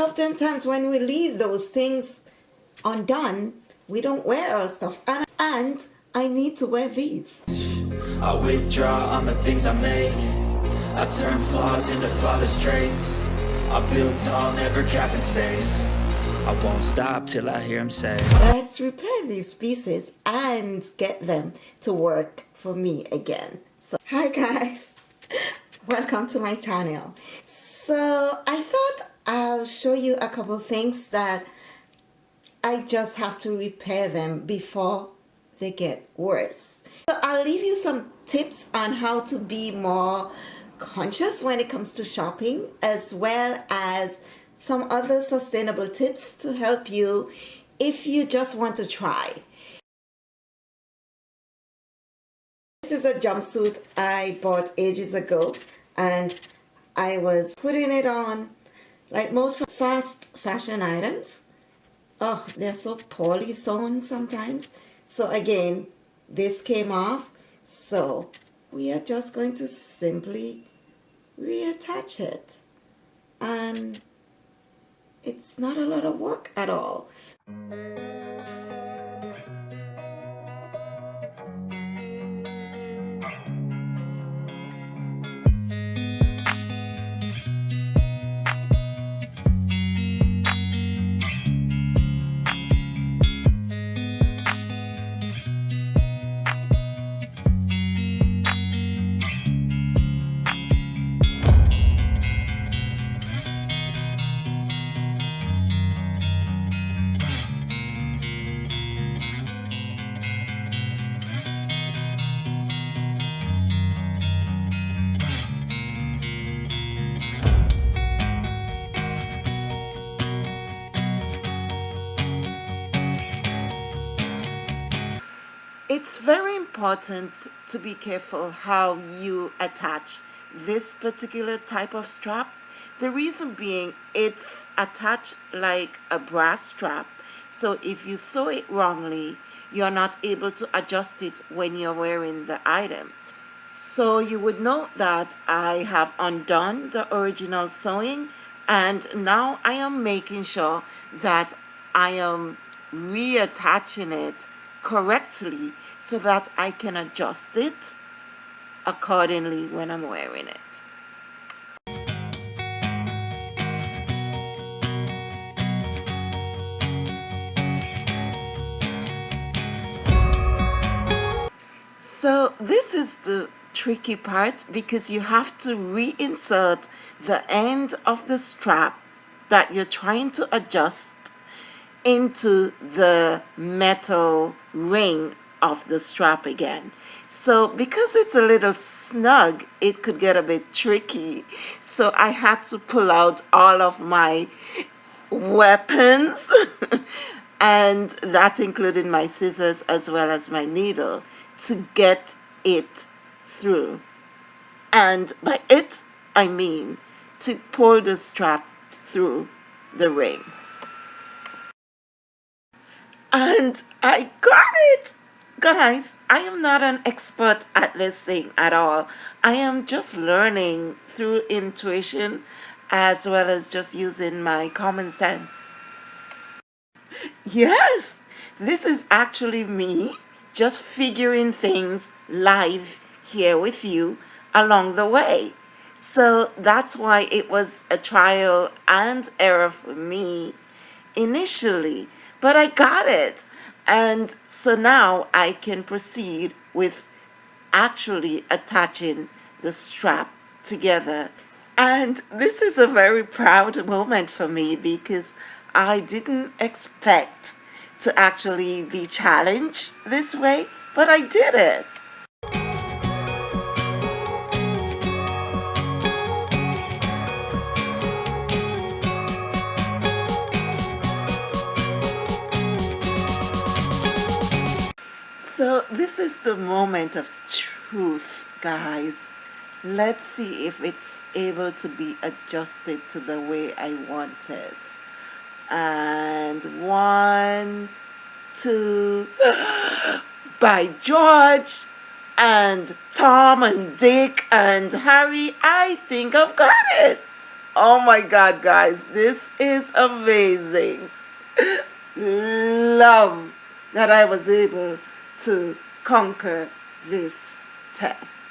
oftentimes when we leave those things undone, we don't wear our stuff. And, and I need to wear these. I withdraw on the things I make I turn flaws into flawless traits I build tall, never capped in space I won't stop till I hear him say Let's repair these pieces and get them to work for me again. So, hi guys, welcome to my channel. So I thought I'll show you a couple things that I just have to repair them before they get worse. So I'll leave you some tips on how to be more conscious when it comes to shopping as well as some other sustainable tips to help you if you just want to try. This is a jumpsuit I bought ages ago and I was putting it on like most fast fashion items. Oh, they're so poorly sewn sometimes. So again, this came off so we are just going to simply reattach it and it's not a lot of work at all it's very important to be careful how you attach this particular type of strap. The reason being it's attached like a brass strap. So if you sew it wrongly you're not able to adjust it when you're wearing the item. So you would note that I have undone the original sewing and now I am making sure that I am reattaching it correctly so that I can adjust it accordingly when I'm wearing it. So this is the tricky part because you have to reinsert the end of the strap that you're trying to adjust into the metal ring of the strap again. So because it's a little snug, it could get a bit tricky. So I had to pull out all of my weapons and that included my scissors as well as my needle to get it through. And by it, I mean to pull the strap through the ring and I got it. Guys I am not an expert at this thing at all. I am just learning through intuition as well as just using my common sense. Yes this is actually me just figuring things live here with you along the way. So that's why it was a trial and error for me initially but I got it. And so now I can proceed with actually attaching the strap together. And this is a very proud moment for me because I didn't expect to actually be challenged this way, but I did it. So this is the moment of truth, guys. Let's see if it's able to be adjusted to the way I want it. And one, two, by George and Tom and Dick and Harry, I think I've got it. Oh my God, guys, this is amazing. Love that I was able to conquer this test.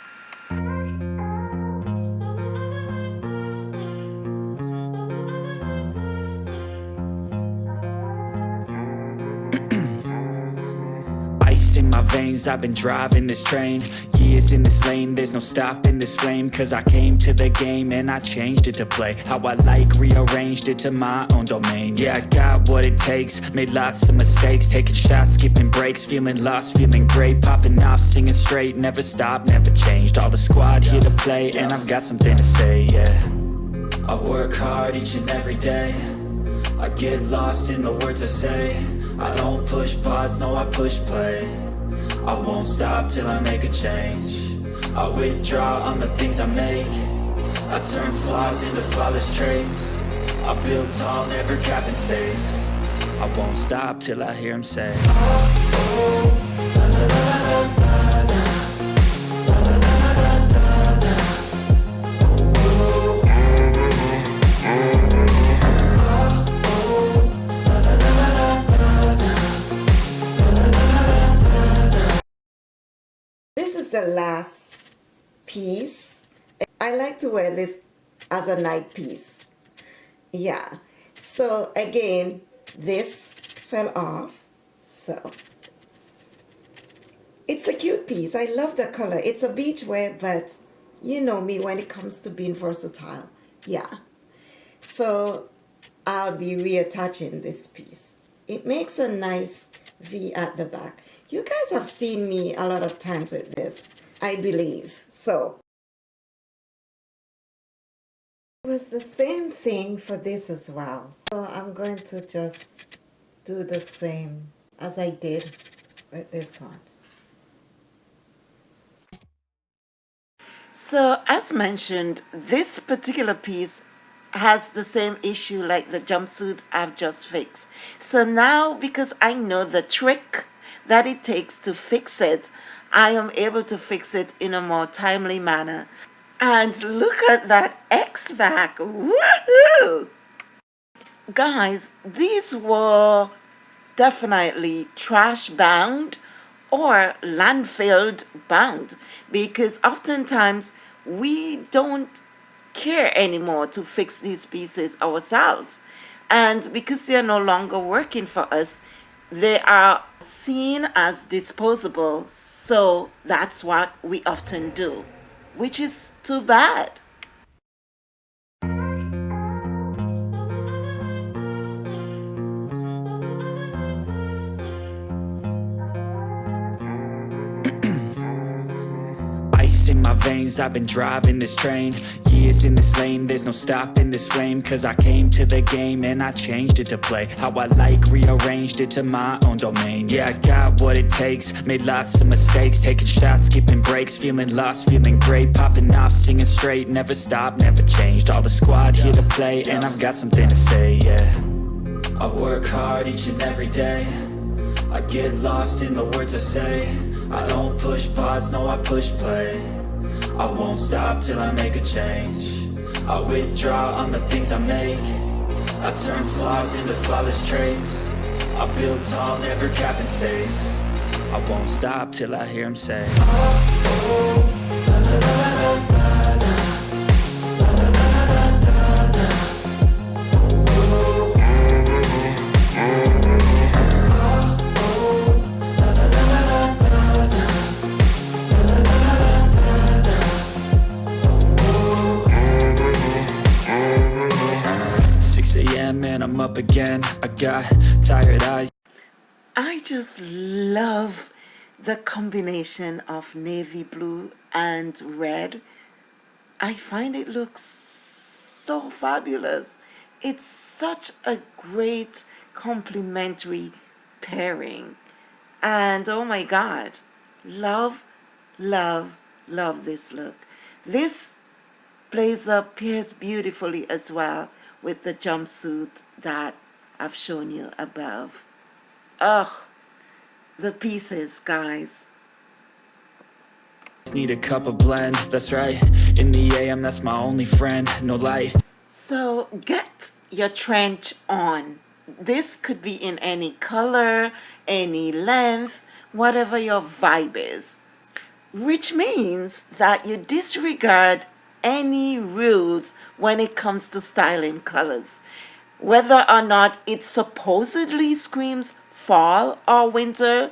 I've been driving this train. Years in this lane There's no stopping this flame. Cause I came to the game And I changed it to play. How I like Rearranged it to my own domain. Yeah, I got what it takes. Made lots of mistakes. Taking shots, skipping breaks. Feeling lost, feeling great. Popping off, singing straight. Never stopped, never changed. All the squad here to play And I've got something to say, yeah. I work hard each and every day. I get lost in the words I say. I don't push pause, no I push play I won't stop till I make a change. I withdraw on the things I make. I turn flaws into flawless traits. I build tall, never capped in space. I won't stop till I hear him say last piece. I like to wear this as a night piece. Yeah. So again, this fell off. So it's a cute piece. I love the color. It's a beach wear, but you know me when it comes to being versatile. Yeah. So I'll be reattaching this piece. It makes a nice V at the back. You guys have seen me a lot of times with this, I believe. So it was the same thing for this as well. So I'm going to just do the same as I did with this one. So as mentioned, this particular piece has the same issue like the jumpsuit I've just fixed. So now because I know the trick that it takes to fix it, I am able to fix it in a more timely manner. And look at that X-back, woohoo! Guys, these were definitely trash bound or landfill bound because oftentimes we don't care anymore to fix these pieces ourselves. And because they are no longer working for us, they are seen as disposable, so that's what we often do, which is too bad. I've been driving this train Years in this lane. There's no stopping this flame Cause I came to the game And I changed it to play How I like Rearranged it to my own domain. Yeah, I got what it takes Made lots of mistakes Taking shots, skipping breaks Feeling lost, feeling great Popping off, singing straight Never stopped, never changed. All the squad here to play And I've got something to say, yeah. I work hard each and every day. I get lost in the words I say. I don't push pause, no I push play I won't stop till I make a change. I withdraw on the things I make. I turn flaws into flawless traits. I build tall, never capped in space. I won't stop till I hear him say. oh, got tired eyes. I just love the combination of navy blue and red. I find it looks so fabulous. It's such a great complementary pairing. And oh my god love love love this look. This blazer pairs beautifully as well with the jumpsuit that I've shown you above. Oh, the pieces, guys. Need a cup of blend, that's right. In the AM, that's my only friend, no light. So get your trench on. This could be in any color, any length, whatever your vibe is. Which means that you disregard any rules when it comes to styling colors. Whether or not it supposedly screams fall or winter,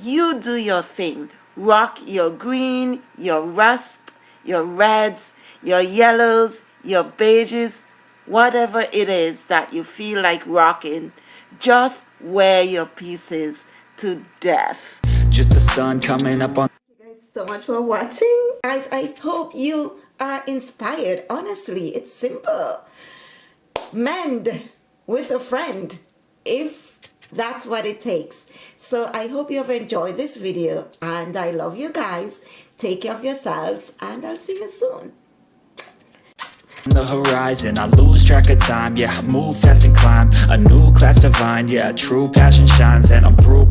you do your thing. Rock your green, your rust, your reds, your yellows, your beiges, whatever it is that you feel like rocking, just wear your pieces to death. Just the sun coming up on Thank you guys so much for watching. Guys, I hope you are inspired. Honestly, it's simple. Mend with a friend if that's what it takes. So I hope you have enjoyed this video and I love you guys. Take care of yourselves and I'll see you soon. the horizon I lose track of time, yeah move fast and climb A new class divine, yeah True passion shines and I'm through